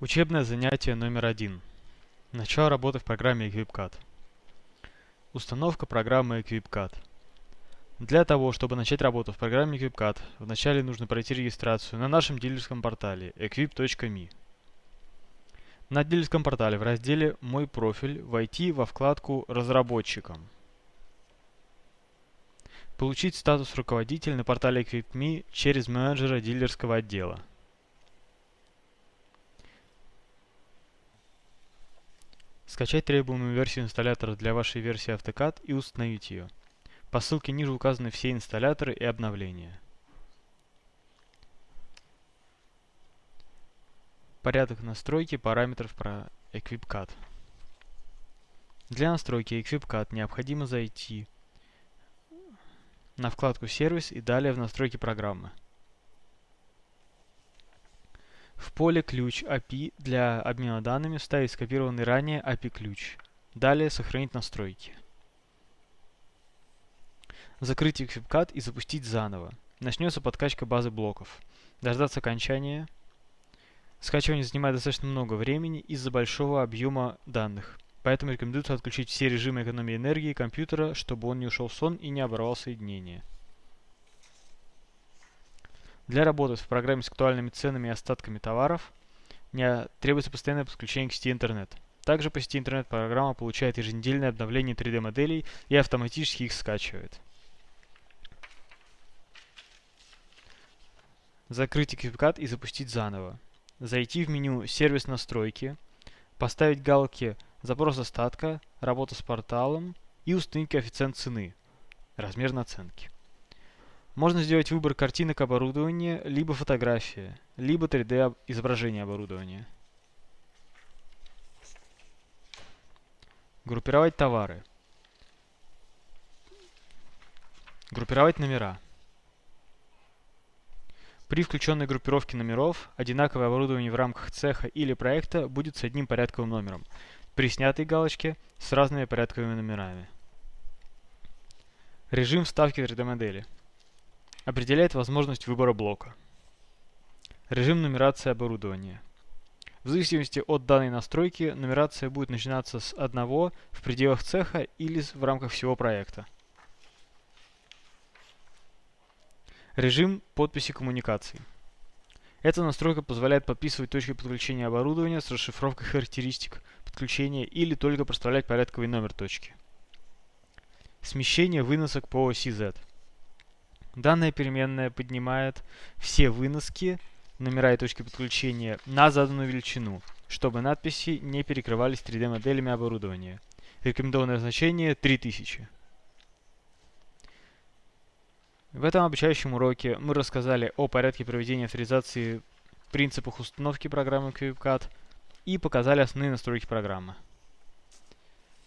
Учебное занятие номер один. Начало работы в программе EquipCAD. Установка программы EquipCAD. Для того, чтобы начать работу в программе EquipCAD, вначале нужно пройти регистрацию на нашем дилерском портале equip.me. На дилерском портале в разделе «Мой профиль» войти во вкладку «Разработчикам». Получить статус руководитель на портале Equip.me через менеджера дилерского отдела. Скачать требуемую версию инсталлятора для вашей версии AutoCAD и установить ее. По ссылке ниже указаны все инсталляторы и обновления. Порядок настройки параметров про EquipCAD. Для настройки EquipCAD необходимо зайти на вкладку «Сервис» и далее в настройки программы. В поле «Ключ API» для обмена данными вставить скопированный ранее API-ключ. Далее сохранить настройки. Закрыть EquipCAD и запустить заново. Начнется подкачка базы блоков. Дождаться окончания. Скачивание занимает достаточно много времени из-за большого объема данных. Поэтому рекомендуется отключить все режимы экономии энергии компьютера, чтобы он не ушел в сон и не оборвал соединение. Для работы в программе с актуальными ценами и остатками товаров не требуется постоянное подключение к сети интернет. Также по сети интернет программа получает еженедельное обновление 3D-моделей и автоматически их скачивает. Закрыть EquipCAD и запустить заново. Зайти в меню «Сервис настройки», поставить галки «Запрос остатка», «Работа с порталом» и установить коэффициент цены, размер наценки. Можно сделать выбор картинок оборудования, либо фотография, либо 3D изображение оборудования. Группировать товары. Группировать номера. При включенной группировке номеров одинаковое оборудование в рамках цеха или проекта будет с одним порядковым номером, при снятой галочке с разными порядковыми номерами. Режим вставки 3D-модели определяет возможность выбора блока. Режим нумерации оборудования. В зависимости от данной настройки нумерация будет начинаться с одного в пределах цеха или в рамках всего проекта. Режим подписи коммуникаций. Эта настройка позволяет подписывать точки подключения оборудования с расшифровкой характеристик подключения или только проставлять порядковый номер точки. Смещение выносок по оси Z. Данная переменная поднимает все выноски, номера и точки подключения на заданную величину, чтобы надписи не перекрывались 3D-моделями оборудования. Рекомендованное значение 3000. В этом обучающем уроке мы рассказали о порядке проведения авторизации, принципах установки программы QuickCAD и показали основные настройки программы.